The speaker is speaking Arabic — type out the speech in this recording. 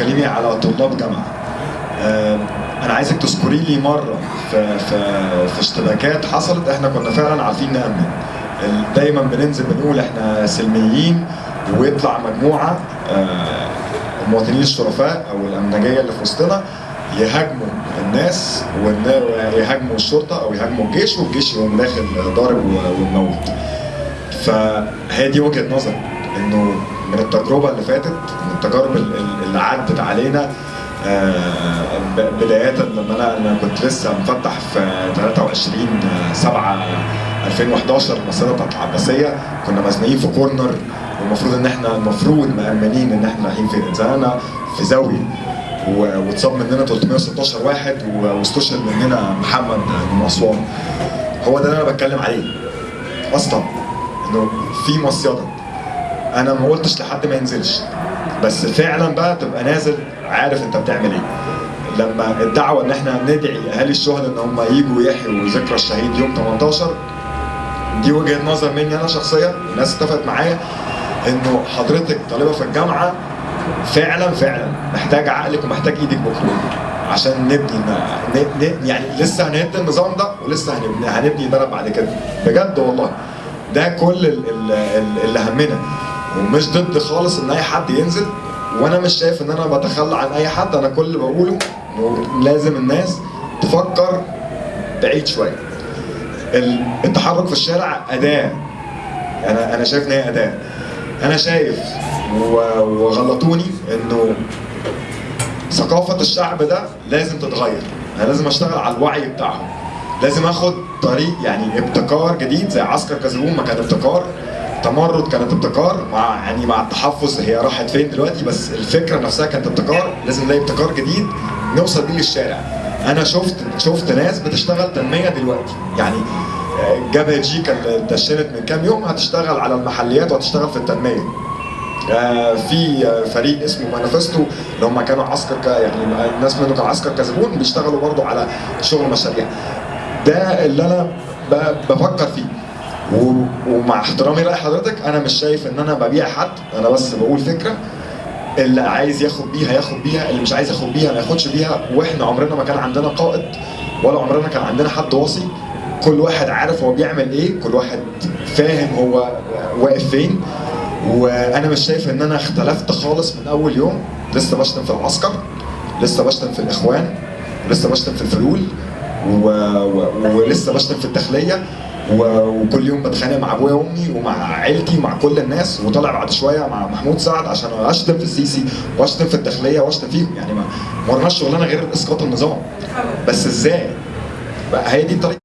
بتتكلمي على طلاب جامعة. أنا عايزك تذكري لي مرة في في في اشتباكات حصلت إحنا كنا فعلا عارفين نأمن. دايما بننزل بنقول إحنا سلميين ويطلع مجموعة آه، المواطنين الشرفاء أو الأمنجية اللي في وسطنا يهاجموا الناس ويهاجموا الشرطة أو يهاجموا الجيش والجيش يقوم داخل ضارب وموت فهي دي وجهة نظر إنه من التجربة اللي فاتت من التجارب ال- ال- اللي عدت علينا آه، بداية لما أنا أنا كنت لسه مفتح في 23 7 2011 المسيره بتاعت العباسيه كنا مزنوقين في كورنر والمفروض إن إحنا المفروض مأمنين إن إحنا رايحين فين اتزنقنا في زاوية. واتصاب مننا 316 واحد واستشهد مننا محمد من اسوان هو ده اللي أنا بتكلم عليه. أصلا إنه في مصيدة. أنا ما قلتش لحد ما ينزلش. بس فعلا بقى تبقى نازل عارف انت بتعمل إيه. لما الدعوة ان إحنا ندعي أهالي الشهداء إن هم يجوا يحيوا ذكرى الشهيد يوم 18 دي وجهة نظر مني أنا شخصيا الناس اتفقت معايا إنه حضرتك طالبة في الجامعة فعلا فعلا محتاج عقلك ومحتاج إيدك بكرة عشان نبني يعني لسه هنهد النظام ده ولسه هنبني هنبني بلد بعد كده. بجد والله. ده كل ال- ال- ال- اللي همنا. ومش ضد خالص إن أي حد ينزل وأنا مش شايف إن أنا بتخلى عن أي حد. أنا كل اللي بقوله إنه لازم الناس تفكر بعيد شوية. ال- التحرك في الشارع أداة. أنا أنا شايف إن هي أداة. أنا شايف وغلطوني إنه ثقافة الشعب ده لازم تتغير. أنا لازم أشتغل على الوعي بتاعهم. لازم آخد طريق يعني ابتكار جديد زي عسكر كازابون ما كان ابتكار. تمرد كانت ابتكار مع يعني مع التحفظ هي راحت فين دلوقتي؟ بس الفكرة نفسها كانت ابتكار لازم نلاقي ابتكار جديد نوصل بيه للشارع. أنا شفت شفت ناس بتشتغل تنمية دلوقتي. يعني آه، جبهة جي كان دشنت من كام يوم هتشتغل على المحليات وهتشتغل في التنمية. آه، في آه، فريق اسمه مانيفستو اللي هم كانوا عسكر ك... يعني الناس منه كانوا عسكر كازابون بيشتغلوا برضو على شغل مشاريع. ده اللي أنا. بفكر فيه. ومع احترامي لأي حضرتك أنا مش شايف إن أنا ببيع حد أنا بس بقول فكرة اللي عايز ياخد بيها ياخد بيها اللي مش عايز ياخد بيها ما ياخدش بيها. وإحنا عمرنا ما كان عندنا قائد ولا عمرنا كان عندنا حد واصي كل واحد عارف هو بيعمل إيه كل واحد فاهم هو واقف فين. وأنا مش شايف إن أنا اختلفت خالص من أول يوم. لسه بشتم في العسكر لسه بشتم في الإخوان لسه بشتم في الفلول و... و... ولسه بشتم في الداخلية. وكل يوم بتخانق مع أبويا وأمي ومع عيلتي ومع كل الناس وطالع بعد شوية مع محمود سعد عشان أشتم في السيسي وأشتم في الداخلية وأشتم فيهم. يعني ما ورناش شغلانة غير إسقاط النظام. بس إزاي؟ هي دي الطريقة.